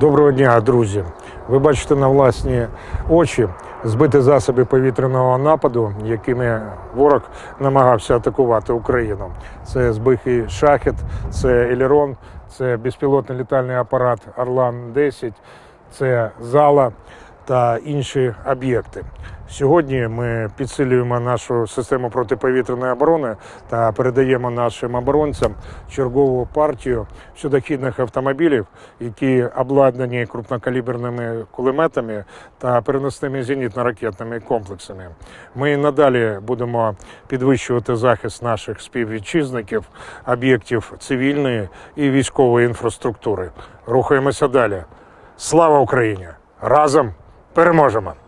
Доброго дня, друзі. Ви бачите на власні очі збиті засоби повітряного нападу, якими ворог намагався атакувати Україну. Це збитий шахет, це Елерон, це безпілотний літальний апарат Орлан 10 це зала та інші об'єкти. Сьогодні ми підсилюємо нашу систему протиповітряної оборони та передаємо нашим оборонцям чергову партію судохідних автомобілів, які обладнані крупнокаліберними кулеметами та переносними зенітно-ракетними комплексами. Ми надалі будемо підвищувати захист наших співвітчизників, об'єктів цивільної і військової інфраструктури. Рухаємося далі. Слава Україні! Разом переможемо!